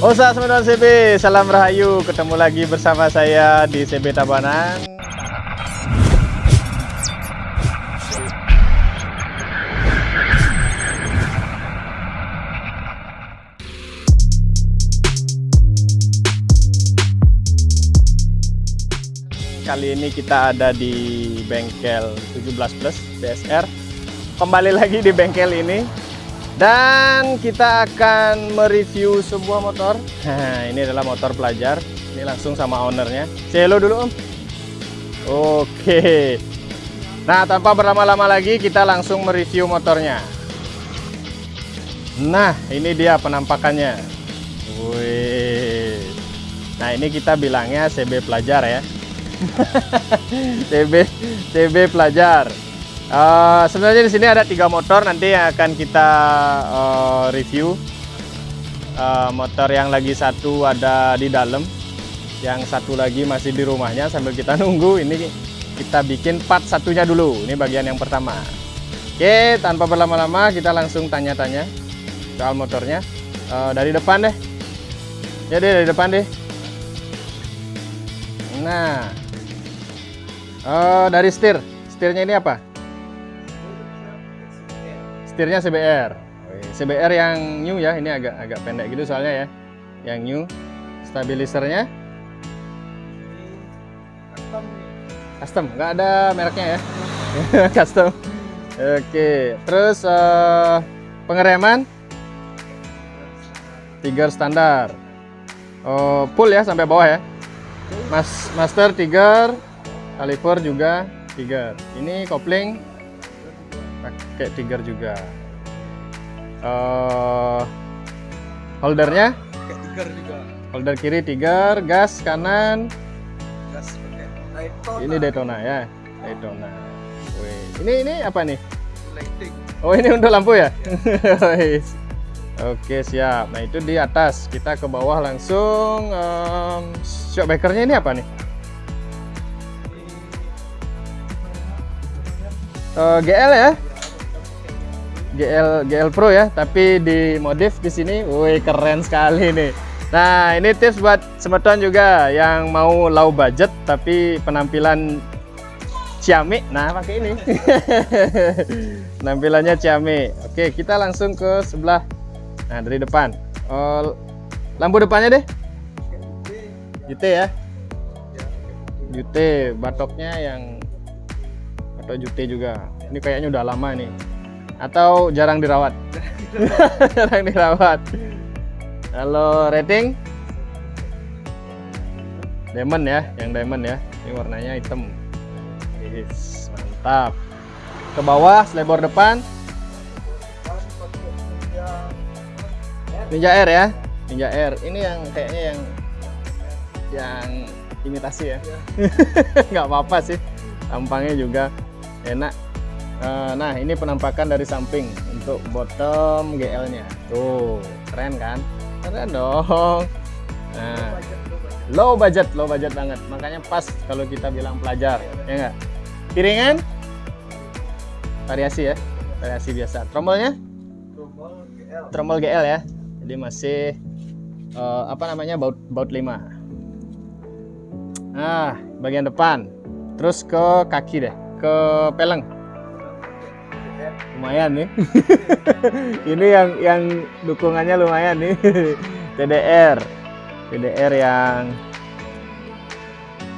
Osa teman CB, salam rahayu. Ketemu lagi bersama saya di CB Tabanan. Kali ini kita ada di bengkel 17 Plus BSR. Kembali lagi di bengkel ini dan kita akan mereview sebuah motor. Nah, ini adalah motor pelajar. Ini langsung sama ownernya. Say hello dulu, Om. Oke. Nah, tanpa berlama-lama lagi, kita langsung mereview motornya. Nah, ini dia penampakannya. Wih. Nah, ini kita bilangnya CB pelajar ya. CB CB pelajar. Uh, sebenarnya di sini ada tiga motor nanti yang akan kita uh, review. Uh, motor yang lagi satu ada di dalam, yang satu lagi masih di rumahnya sambil kita nunggu. Ini kita bikin part satunya dulu. Ini bagian yang pertama. Oke, tanpa berlama-lama kita langsung tanya-tanya soal motornya. Uh, dari depan deh. Ya deh dari depan deh. Nah, uh, dari setir. Setirnya ini apa? Setirnya CBR CBR yang new ya ini agak agak pendek gitu soalnya ya. Yang new stabilisernya? Custom. Nggak ada mereknya ya. Custom. Oke terus uh, pengereman? Tiga standar. Oh, full ya sampai bawah ya. Mas master tiga kaliper juga tiga. Ini kopling pakai tiger juga uh, holdernya tiger juga holder kiri tiger gas kanan gas Daytona. ini Daytona ya Daytona Wih. ini ini apa nih lighting oh ini untuk lampu ya, ya. Oke siap. Nah itu di atas. Kita ke bawah langsung. Um, shockbreakernya ini apa nih? Uh, eh, GL ya? GL GL Pro ya, tapi di modif di sini, wih keren sekali nih. Nah ini tips buat semeton juga yang mau low budget tapi penampilan ciamik. Nah pakai ini, penampilannya ciamik. Oke kita langsung ke sebelah. Nah dari depan, oh, lampu depannya deh. JT ya, JT batoknya yang atau JT juga. Ini kayaknya udah lama nih atau jarang dirawat? jarang dirawat. Kalau rating? Diamond ya, yang diamond ya. Ini warnanya hitam. Yes, mantap. Ke bawah, selebor depan. Ninja Air ya. Ninja Air. Ini yang kayaknya yang yang imitasi ya. Nggak apa-apa sih. Tampangnya juga enak nah ini penampakan dari samping untuk bottom GL nya tuh keren kan? Keren dong. Nah low budget low budget banget. Makanya pas kalau kita bilang pelajar ya enggak piringan? Variasi ya variasi biasa. Tromolnya trommel GL ya. Jadi masih uh, apa namanya baut baut 5 nah bagian depan. Terus ke kaki deh ke peleng lumayan. Nih. Ini yang yang dukungannya lumayan nih. TDR TDR yang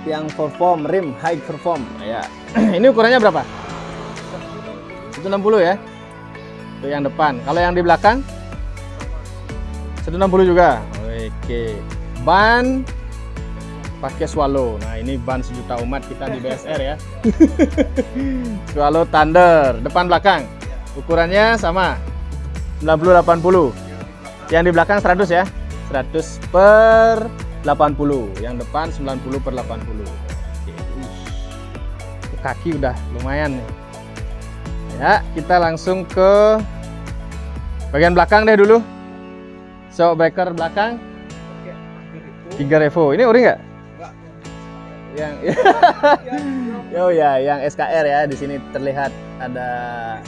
yang perform rim high perform. Ya. Ini ukurannya berapa? 160 ya. Itu yang depan. Kalau yang di belakang? 160 juga. Oke. Ban pakai swallow. Nah ini ban sejuta umat kita di BSR ya. Swallow thunder depan belakang. Ukurannya sama 90-80 yang di belakang 100 ya. 100 per 80 yang depan 90 per 80 Oke. kaki udah lumayan nih. Ya kita langsung ke bagian belakang deh dulu. Shock breaker belakang 3 revo. Ini ori nggak yang oh ya yang SKR ya di sini terlihat ada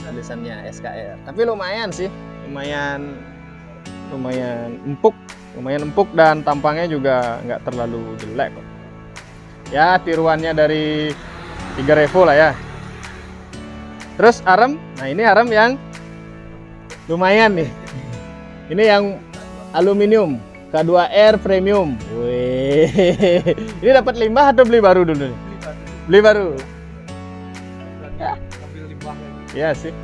tulisannya SKR tapi lumayan sih. Lumayan lumayan empuk lumayan empuk dan tampangnya juga nggak terlalu jelek kok. Ya tiruannya dari tiga Revo lah ya. Terus arem nah ini arem yang lumayan nih. Ini yang aluminium K2R premium. ini dapat limbah atau beli baru dulu nih Beli baru. beli baru lagi. Iya sih.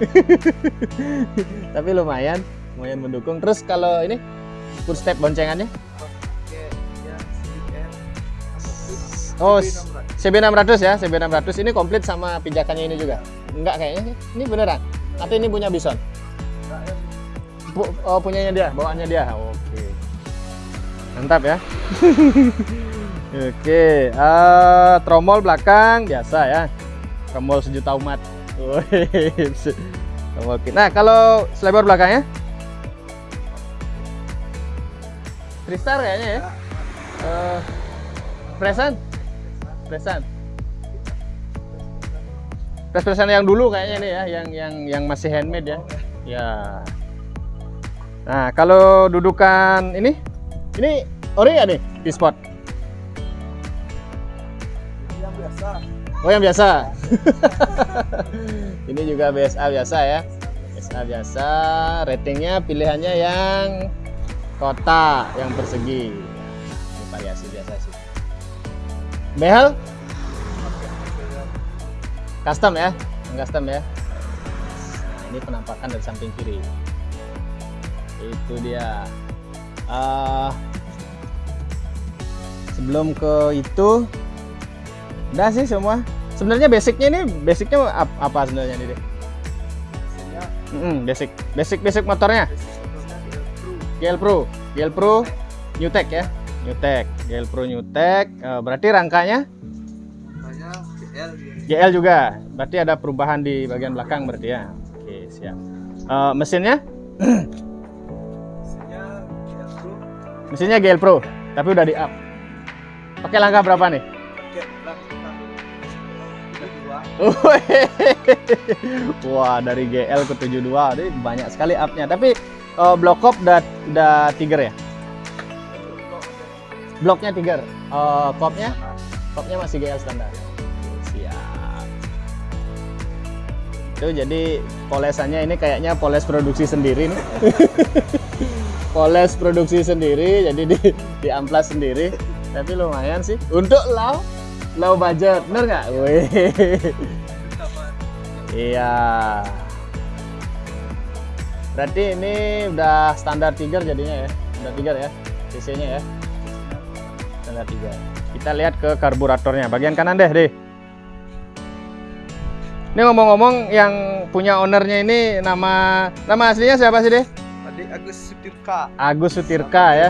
Tapi lumayan, lumayan mendukung. Terus kalau ini full step boncengannya? Oh, CB600. CB600 ya, CB600 ini komplit sama pijakannya ini juga. Enggak kayaknya sih. Ini beneran. Atau ini punya Bison? Pu- oh, punyanya dia, bawaannya dia. Oke. Mantap ya. Oke, eh, tromol belakang biasa ya. Tromol sejuta umat. Nah, kalau selebar belakangnya? Tristar kayaknya ya. Eh, Presan? Presan. Pres-presan yang dulu kayaknya nih ya, yang yang yang masih handmade ya. Ya. Nah, kalau dudukan ini, ini ori ya nih, P-spot. Yang biasa. Oh yang biasa. ini juga BSA biasa ya. BSA biasa. Ratingnya pilihannya yang kotak, yang persegi. Ini variasi biasa sih. Behel custom ya, yang custom ya. Nah, ini penampakan dari samping kiri. Itu dia. Ah, sebelum ke itu, udah sih semua. Sebenarnya basicnya ini basicnya ap- apa sebenarnya ini deh? Biasanya Mm, basic, basic basic motornya. GL Pro, GL Pro, New Tech ya, New Tech, GL Pro New Tech. Eh, berarti rangkanya GL. GL juga. Berarti ada perubahan di bagian belakang berarti ya. Oke siap. Eh, mesinnya. mesinnya GL Pro, tapi udah di up. Pakai langkah berapa nih? Wah dari GL ke 72 ini banyak sekali upnya. Tapi eh, block up udah udah Tiger ya? Bloknya Tiger. Eh, kopnya? Kopnya masih GL standar. Siap. Itu jadi polesannya ini kayaknya poles produksi sendiri nih. poles produksi sendiri jadi di di amplas sendiri. Tapi lumayan sih untuk low low budget, bener nggak? Iya. Berarti ini udah standar Tiger jadinya ya. Udah Tiger ya. CC-nya ya. Standar Tiger. Kita lihat ke karburatornya. Bagian kanan deh, deh. Ini ngomong-ngomong yang punya ownernya ini nama nama aslinya siapa sih, deh? Agus Sutirka. Agus Sutirka ya.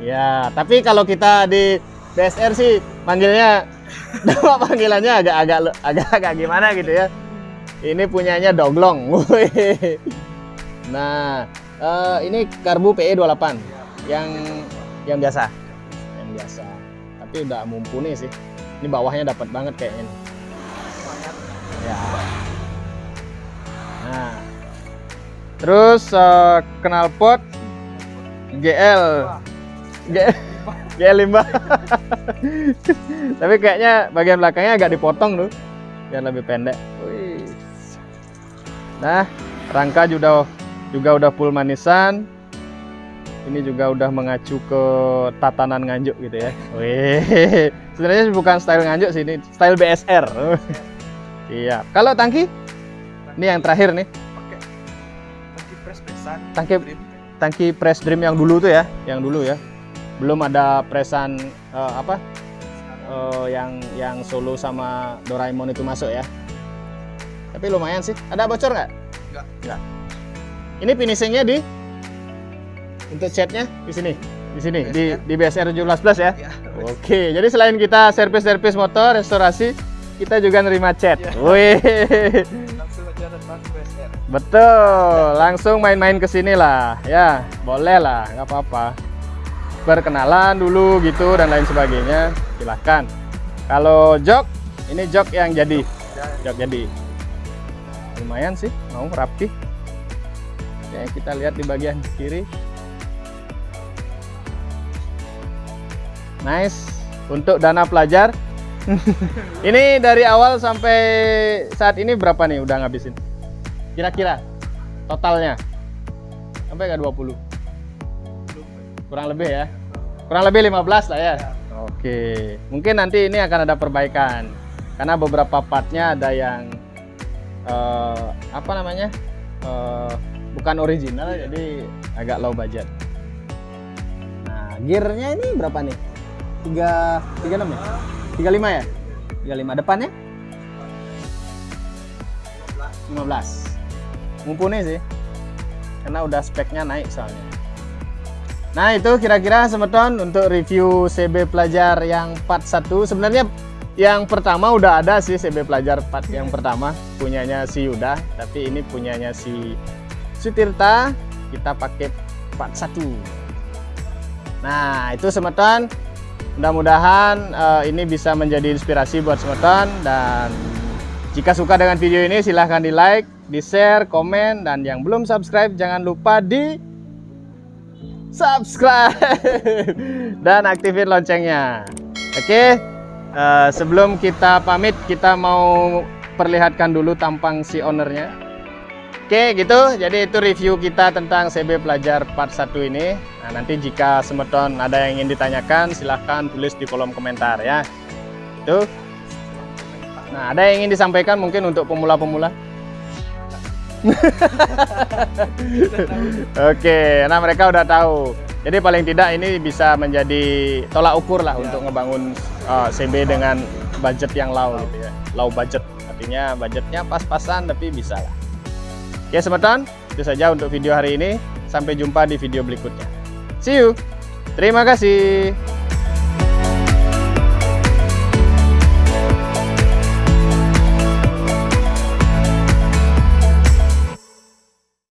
Ya, tapi kalau kita di BSR sih manggilnya nama panggilannya agak-agak agak-agak gimana gitu ya. Ini punyanya Doglong. Nah, eh, ini karbu PE 28 yang yang biasa. Yang biasa. Tapi udah mumpuni sih. Ini bawahnya dapat banget kayaknya. Ya. Nah. Terus eh, knalpot GL GL GL limbah. Tapi kayaknya bagian belakangnya agak dipotong tuh biar lebih pendek. Nah, rangka juga juga udah full manisan. Ini juga udah mengacu ke tatanan nganjuk gitu ya. Wih. Sebenarnya bukan style nganjuk sih ini, style BSR. Iya. Kalau tangki? Ini yang terakhir nih. Tangki- Dream. tangki press dream yang dulu tuh ya, yang dulu ya. Belum ada presan eh, apa? eh, yang yang solo sama Doraemon itu masuk ya. Tapi lumayan sih. Ada bocor nggak? Nggak. Nggak. Ini finishingnya di untuk catnya di sini, di sini di di BSR 17 plus ya. Ya. Oke, jadi selain kita servis-servis motor, restorasi, kita juga nerima cat. Ya. Wih. Betul, langsung main-main ke sini lah. Ya, boleh lah, nggak apa-apa. Perkenalan dulu gitu dan lain sebagainya, silahkan. Kalau jok, ini jok yang jadi. Jok jadi. Lumayan sih, mau rapi. Oke, kita lihat di bagian kiri. Nice. Untuk dana pelajar. ini dari awal sampai saat ini berapa nih udah ngabisin? Kira-kira totalnya? Sampai nggak 20? Kurang lebih ya? Kurang lebih 15 lah ya? Oke. Mungkin nanti ini akan ada perbaikan. Karena beberapa partnya ada yang eh, apa namanya? eh, bukan original jadi agak low budget. Nah, gearnya ini berapa nih? 3 36 ya? 35 ya? 35 depannya? 15. Mumpuni sih. Karena udah speknya naik soalnya. Nah, itu kira-kira semeton untuk review CB pelajar yang part 1. Sebenarnya yang pertama udah ada sih CB pelajar part yang pertama punyanya si Yuda, tapi ini punyanya si Sutirta. Kita pakai part 1. Nah, itu semeton. Mudah-mudahan eh, ini bisa menjadi inspirasi buat semeton dan jika suka dengan video ini silahkan di like, di share, komen dan yang belum subscribe jangan lupa di subscribe dan aktifin loncengnya. Oke, eh, sebelum kita pamit kita mau perlihatkan dulu tampang si ownernya. Oke, gitu. Jadi itu review kita tentang CB Pelajar part 1 ini. Nah, nanti jika semeton ada yang ingin ditanyakan, silahkan tulis di kolom komentar ya. Itu. Nah, ada yang ingin disampaikan mungkin untuk pemula-pemula? Oke, nah mereka udah tahu. Jadi paling tidak ini bisa menjadi tolak ukur lah untuk ngebangun uh, CB dengan budget yang low gitu ya. Low budget. Artinya budgetnya pas-pasan tapi bisa lah. Oke, semeton, itu saja untuk video hari ini. Sampai jumpa di video berikutnya. See you. Terima kasih.